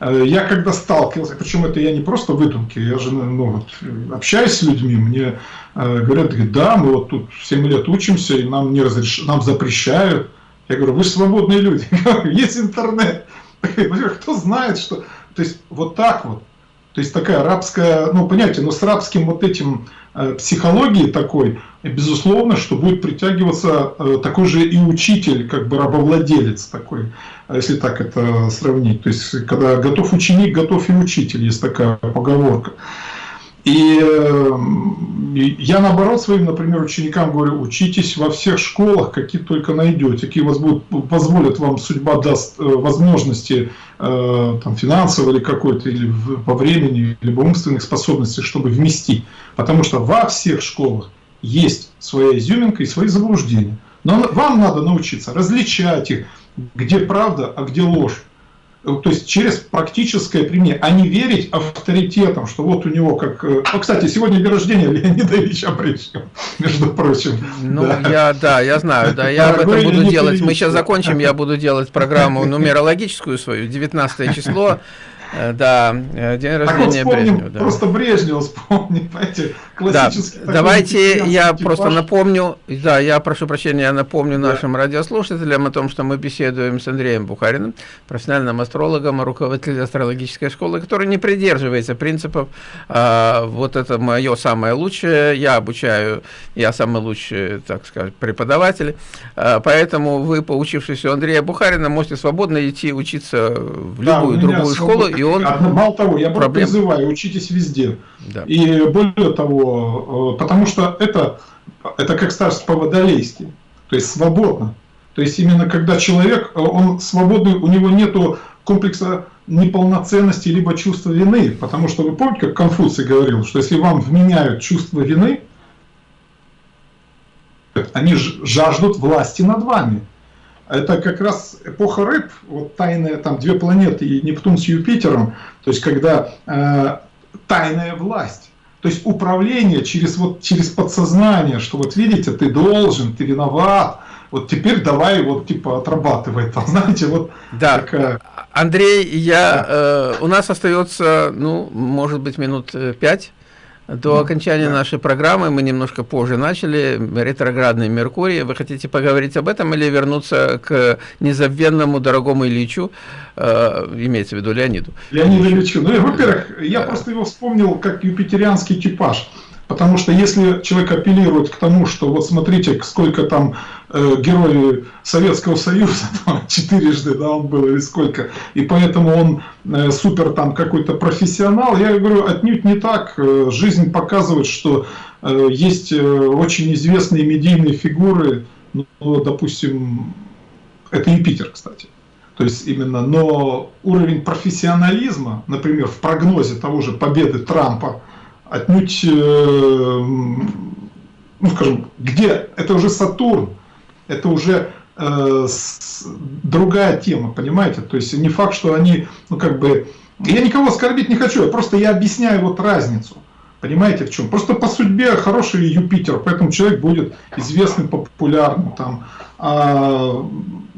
Э, я когда сталкивался, причем это я не просто выдумки, я же ну, вот, общаюсь с людьми, мне э, говорят, да, мы вот тут 7 лет учимся, и нам, не разреш... нам запрещают. Я говорю, вы свободные люди, есть интернет. Кто знает, что... То есть вот так вот. То есть такая арабская, ну, понимаете, но с арабским вот этим э, психологией такой, безусловно, что будет притягиваться э, такой же и учитель, как бы рабовладелец такой, если так это сравнить. То есть, когда готов ученик, готов и учитель, есть такая поговорка. И я наоборот своим, например, ученикам говорю, учитесь во всех школах, какие только найдете, какие вас будут, позволят вам, судьба даст э, возможности э, там, финансово или какой-то, или по времени, либо умственных способностей, чтобы вместить. Потому что во всех школах есть своя изюминка и свои заблуждения. Но вам надо научиться различать их, где правда, а где ложь то есть через практическое применение, а не верить авторитетам, что вот у него как... Э, ну, кстати, сегодня день рождения Леонида Ильича Брежнева, между прочим. Ну, да. я, да, я знаю, да, я об этом буду делать. Мы сейчас закончим, я буду делать программу нумерологическую свою, 19 число, Э, да, э, день рождения так вот Брежнева. Да. Просто Брежнева вспомним, понимаете, классический. Да. Давайте я типаж. просто напомню, да, я прошу прощения, я напомню да. нашим радиослушателям о том, что мы беседуем с Андреем Бухариным, профессиональным астрологом, руководителем астрологической школы, который не придерживается принципов, а, вот это мое самое лучшее, я обучаю, я самый лучший, так сказать, преподаватель, а, поэтому вы, поучившись у Андрея Бухарина, можете свободно идти учиться в любую да, другую школу, и он... Мало того, я проблем... призываю, учитесь везде. Да. И более того, э, потому что это, это как старость по-водолейски, то есть свободно. То есть именно когда человек, э, он свободный, у него нету комплекса неполноценности либо чувства вины. Потому что вы помните, как Конфуций говорил, что если вам вменяют чувство вины, они жаждут власти над вами. Это как раз эпоха рыб, вот тайная, там две планеты, и Нептун с Юпитером, то есть когда э, тайная власть. То есть управление через, вот, через подсознание, что вот видите, ты должен, ты виноват, вот теперь давай вот типа отрабатывай там, знаете, вот да. такая... Андрей, я, да. э, у нас остается, ну, может быть, минут э, пять до окончания нашей программы мы немножко позже начали. Ретроградный Меркурий. Вы хотите поговорить об этом или вернуться к незабвенному дорогому Ильичу, э, имеется в виду Леониду? Леониду Ильичу. Ну, во-первых, я просто его вспомнил как юпитерианский типаж. Потому что если человек апеллирует к тому, что вот смотрите, сколько там э, герои Советского Союза, там, четырежды, да, он был или сколько, и поэтому он э, супер там какой-то профессионал, я говорю, отнюдь не так. Э, жизнь показывает, что есть очень известные медийные фигуры, ну, допустим, это Юпитер, кстати. То есть именно, но уровень профессионализма, например, в прогнозе того же победы Трампа, отнюдь, ну скажем, где, это уже Сатурн, это уже э, с, другая тема, понимаете? То есть не факт, что они, ну как бы, я никого оскорбить не хочу, я просто я объясняю вот разницу. Понимаете в чем? Просто по судьбе хороший Юпитер, поэтому человек будет известным, популярным. Там, а,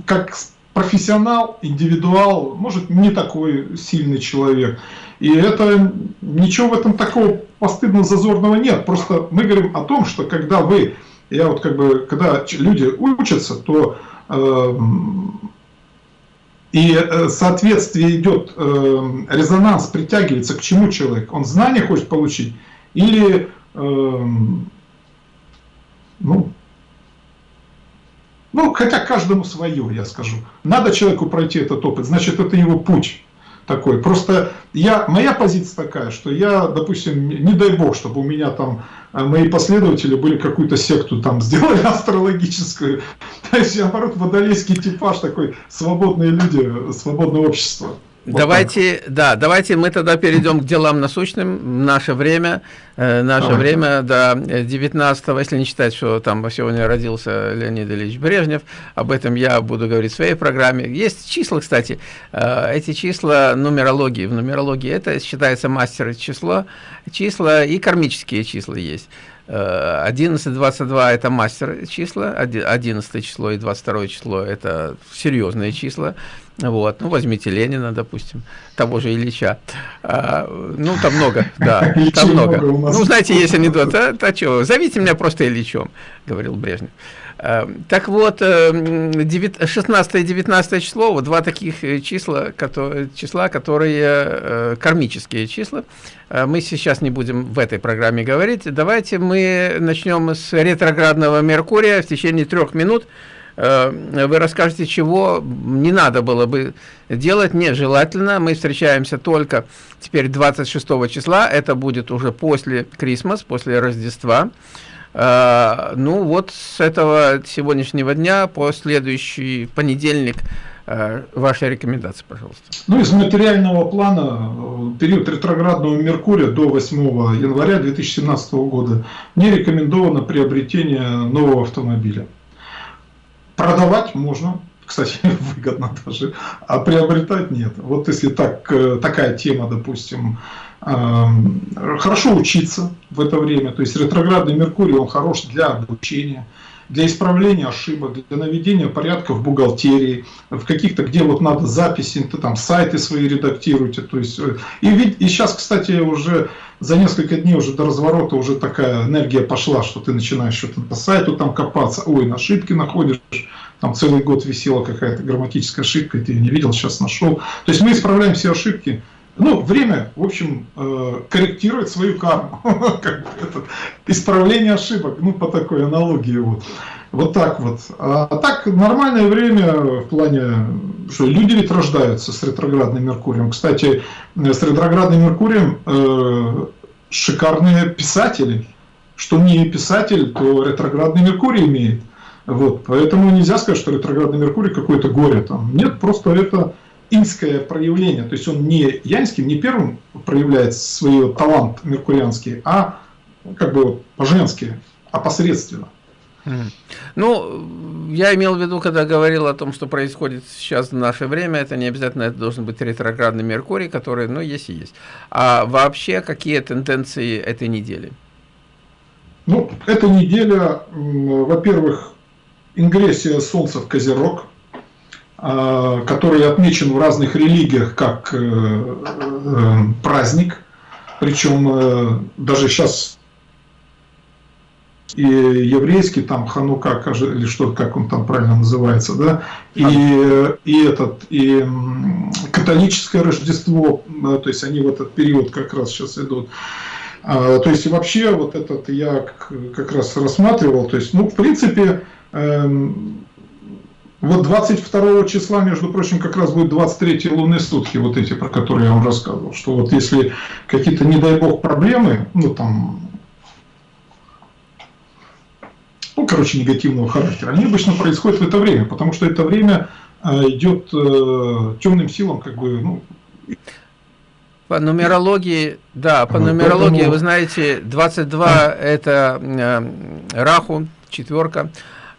как профессионал, индивидуал, может не такой сильный человек. И это ничего в этом такого постыдно зазорного нет. Просто мы говорим о том, что когда вы, я вот как бы, когда люди учатся, то э, и соответствие идет, э, резонанс притягивается к чему человек? Он знания хочет получить или э, ну, ну, хотя каждому свое, я скажу. Надо человеку пройти этот опыт, значит, это его путь такой. Просто я, моя позиция такая, что я, допустим, не дай бог, чтобы у меня там э, мои последователи были какую-то секту там сделали астрологическую. То есть, наоборот, водолейский типаж такой, свободные люди, свободное общество. Вот давайте, так. да, давайте мы тогда перейдем к делам насущным. Наше время, э, наше Давай. время до 19 если не считать, что там сегодня родился Леонид Ильич Брежнев, об этом я буду говорить в своей программе. Есть числа, кстати, э, эти числа нумерологии. В нумерологии это считается мастер число, числа и кармические числа есть. 11, 22 это мастер числа, 11 число и 22 число это серьезные числа. Вот, ну возьмите Ленина, допустим, того же Ильича. А, ну там много, да, там много. Ну знаете, есть анекдот, а, а что, зовите меня просто Ильичом, говорил Брежнев. А, так вот, 16 и 19 число, вот два таких э, числа, которые, числа, которые э, кармические числа. А, мы сейчас не будем в этой программе говорить. Давайте мы начнем с ретроградного Меркурия в течение трех минут. Э, вы расскажете, чего не надо было бы делать, нежелательно. Мы встречаемся только теперь 26 числа, это будет уже после Крисмас, после Рождества. Э, ну вот с этого сегодняшнего дня по следующий понедельник э, ваши рекомендации, пожалуйста. Ну, из материального плана, период ретроградного Меркурия до 8 января 2017 года не рекомендовано приобретение нового автомобиля. Продавать можно, кстати, выгодно даже, а приобретать нет. Вот если так, э, такая тема, допустим, хорошо учиться в это время, то есть ретроградный Меркурий, он хорош для обучения, для исправления ошибок, для наведения порядка в бухгалтерии, в каких-то, где вот надо записи, то там сайты свои редактируйте. То есть, э, и, ведь, и сейчас, кстати, уже за несколько дней уже до разворота уже такая энергия пошла, что ты начинаешь что-то по сайту там копаться, ой, на ошибки находишь, там целый год висела какая-то грамматическая ошибка, ты ее не видел, сейчас нашел. То есть мы исправляем все ошибки. Ну, время, в общем, э, корректирует свою карму. Исправление ошибок, ну, по такой аналогии. Вот. Вот так вот. А так, нормальное время в плане, что люди ведь рождаются с ретроградным Меркурием. Кстати, с ретроградным Меркурием э, шикарные писатели. Что не писатель, то ретроградный Меркурий имеет. Вот, поэтому нельзя сказать, что ретроградный Меркурий какое-то горе там. Нет, просто это инское проявление. То есть он не янским, не первым проявляет свой талант меркурианский, а как бы по-женски, опосредственно. Ну, я имел в виду, когда говорил о том, что происходит сейчас в наше время, это не обязательно это должен быть ретроградный Меркурий, который, ну, есть и есть. А вообще, какие тенденции этой недели? Ну, эта неделя, во-первых, ингрессия Солнца в Козерог, который отмечен в разных религиях как э, э, праздник, причем э, даже сейчас и еврейский, там Ханука, или что, как он там правильно называется, да, и, и этот, и католическое Рождество, то есть они в этот период как раз сейчас идут. А, то есть вообще вот этот я как раз рассматривал, то есть, ну, в принципе, эм, вот 22 числа, между прочим, как раз будет 23 лунные сутки, вот эти, про которые я вам рассказывал, что вот если какие-то, не дай бог, проблемы, ну там, ну, короче, негативного характера, они обычно происходят в это время, потому что это время э, идет э, темным силам, как бы, ну, по нумерологии, да, по нумерологии, Поэтому... вы знаете, 22 это э, Раху, четверка,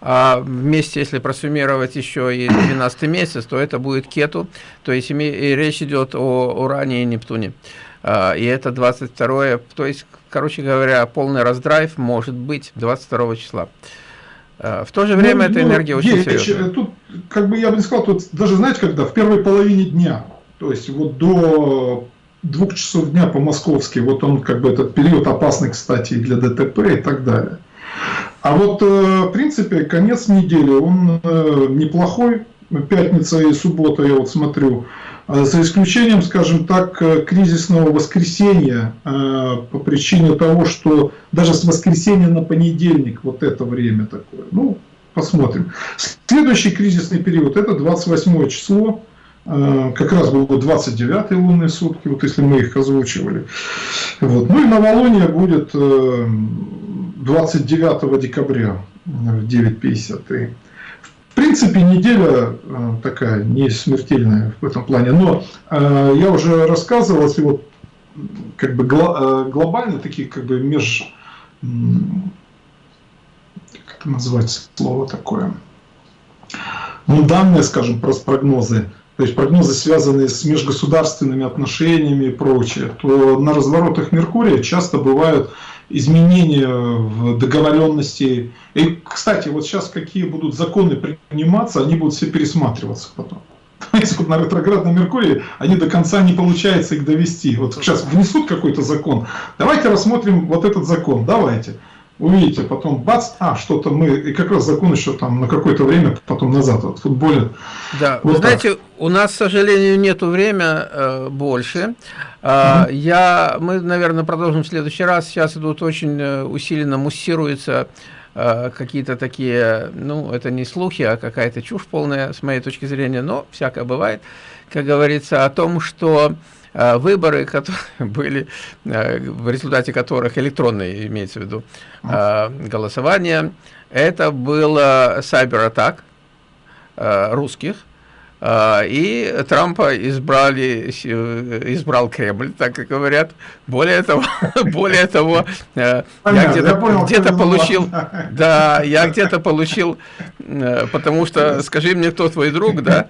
а вместе, если просуммировать еще и 12 месяц, то это будет Кету, то есть и речь идет о Уране и Нептуне. А, и это 22 то есть, короче говоря, полный раздрайв может быть 22 числа. А, в то же время ну, эта ну, энергия очень серьезная. Тут, как бы я бы не сказал, тут даже знаете, когда в первой половине дня, то есть вот до двух часов дня по-московски, вот он как бы этот период опасный, кстати, и для ДТП и так далее. А вот, э, в принципе, конец недели, он э, неплохой. Пятница и суббота, я вот смотрю, э, за исключением, скажем так, кризисного воскресенья, по причине того, что даже с воскресенья на понедельник вот это время такое. Ну, посмотрим. Следующий кризисный период, это 28 число, как раз было 29 лунные сутки, вот если мы их озвучивали. Вот. Ну и новолуние будет 29 декабря в 9.53. В принципе, неделя э, такая не смертельная в этом плане, но э, я уже рассказывал, если вот как бы э, глобально такие как бы меж как это назвать слово такое ну данные скажем про прогнозы то есть прогнозы, связанные с межгосударственными отношениями и прочее, то на разворотах Меркурия часто бывают изменения в договоренности. И, кстати, вот сейчас какие будут законы приниматься, они будут все пересматриваться потом. Понимаете, вот на ретроградном Меркурии они до конца не получается их довести. Вот сейчас внесут какой-то закон. Давайте рассмотрим вот этот закон. Давайте увидите, потом бац, а, что-то мы, и как раз закон еще там на какое-то время, потом назад вот, футболит. Да, вот вы знаете, у нас, к сожалению, нету время э, больше. Э, угу. Я, мы, наверное, продолжим в следующий раз. Сейчас идут очень э, усиленно муссируются э, какие-то такие, ну, это не слухи, а какая-то чушь полная, с моей точки зрения, но всякое бывает, как говорится, о том, что выборы, которые были, э, в результате которых электронные, имеется в виду, э, голосование, это было сайбер-атак русских, и Трампа избрали, избрал Кремль, так как говорят. Более того, более того, э, я где-то где получил, да, я где-то получил, э, потому что, скажи мне, кто твой друг, да,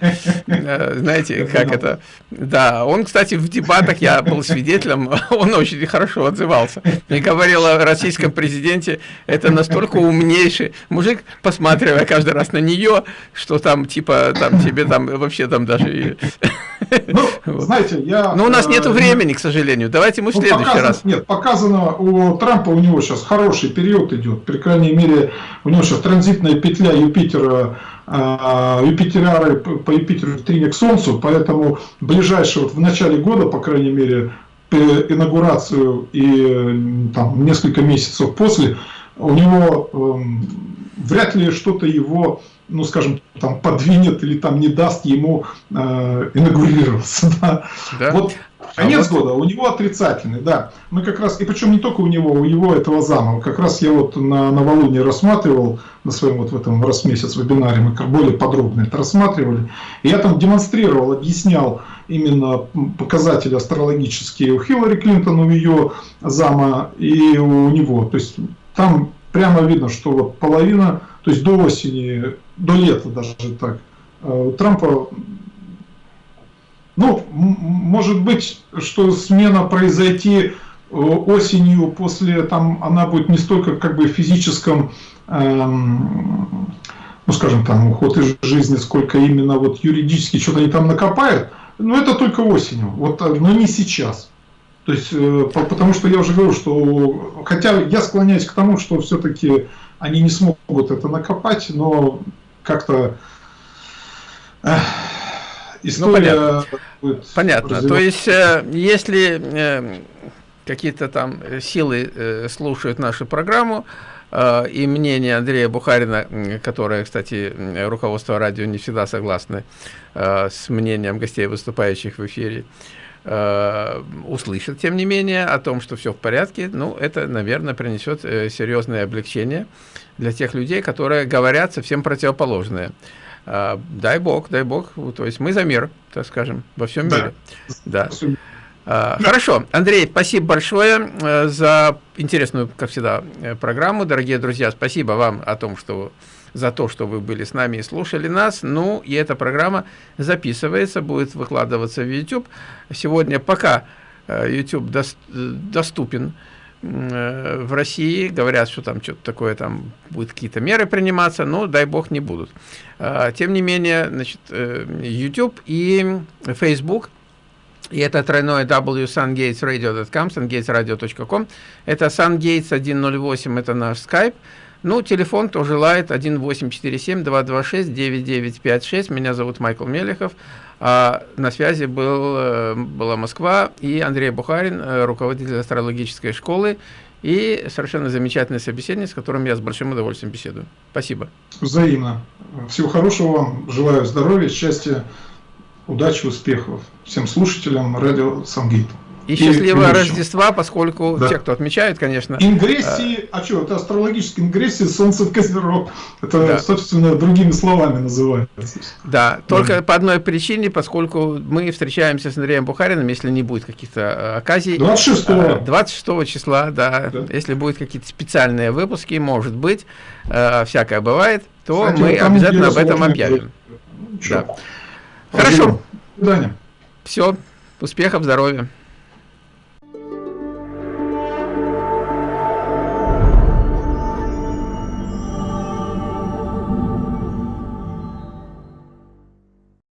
э, знаете, как это, да, он, кстати, в дебатах, я был свидетелем, он очень хорошо отзывался, и говорил о российском президенте, это настолько умнейший мужик, посматривая каждый раз на нее, что там, типа, там тебе там вообще там даже... Ну, знаете, я... Но у нас нет времени, к сожалению. Давайте мы в ну, следующий показано, раз. Нет, показано у Трампа, у него сейчас хороший период идет. При крайней мере, у него сейчас транзитная петля Юпитера э, Юпитерары по Юпитеру трине к Солнцу, поэтому ближайшее, вот в начале года, по крайней мере, инаугурацию и там несколько месяцев после, у него э, вряд ли что-то его ну, скажем, там подвинет или там не даст ему э, инаугурироваться. Да? Да? Вот конец а вот... года у него отрицательный, да. Мы как раз, и причем не только у него, у его этого зама. Как раз я вот на новолуние рассматривал, на своем вот в этом раз месяц вебинаре, мы более подробно это рассматривали. И я там демонстрировал, объяснял именно показатели астрологические у Хиллари Клинтон, у ее зама и у него. То есть там прямо видно, что вот половина, то есть до осени до лета даже так. А у Трампа, ну, может быть, что смена произойти э, осенью после, там, она будет не столько как бы в физическом, эм, ну, скажем, там, уход из жизни, сколько именно вот юридически что-то они там накопают, но это только осенью, вот, э, но не сейчас. То есть, э, потому что я уже говорю, что, хотя я склоняюсь к тому, что все-таки они не смогут это накопать, но как-то история ну, понятно. понятно. То есть, э, если э, какие-то там силы э, слушают нашу программу, и мнение Андрея Бухарина, которое, кстати, руководство радио не всегда согласны э, с мнением гостей, выступающих в эфире, услышат, тем не менее, о том, что все в порядке, ну, это, наверное, принесет серьезное облегчение для тех людей, которые говорят совсем противоположное. Э, дай бог, дай бог, то есть мы за мир, так скажем, во всем да. мире. Да. Э, хорошо, Андрей, спасибо большое э, за интересную, как всегда, э, программу. Дорогие друзья, спасибо вам о том, что за то, что вы были с нами и слушали нас. Ну, и эта программа записывается, будет выкладываться в YouTube. Сегодня пока YouTube доступен в России, говорят, что там что-то такое, там будут какие-то меры приниматься, но дай бог не будут. Тем не менее, значит, YouTube и Facebook, и это тройное www.sungatesradio.com, sungatesradio.com, это sungates 108, это наш скайп, ну, телефон тоже лает 1847-226-9956. Меня зовут Майкл Мелехов. А на связи был, э, была Москва и Андрей Бухарин, э, руководитель астрологической школы. И совершенно замечательный собеседник, с которым я с большим удовольствием беседую. Спасибо. Взаимно. Всего хорошего вам. Желаю здоровья, счастья, удачи, успехов всем слушателям радио Сангейт. И, и счастливого Рождества, поскольку да. те, кто отмечает, конечно... Ингрессии, а, а что, это астрологические ингрессии Солнце в Козерог. Это, да. собственно, другими словами называется. Да, только да. по одной причине, поскольку мы встречаемся с Андреем Бухариным, если не будет каких-то э, оказий... 26 -го. 26 числа, да, да. Если будут какие-то специальные выпуски, может быть, э, всякое бывает, то Кстати, мы обязательно об этом объявим. Ну, да. Хорошо. До свидания. Все, успехов, здоровья.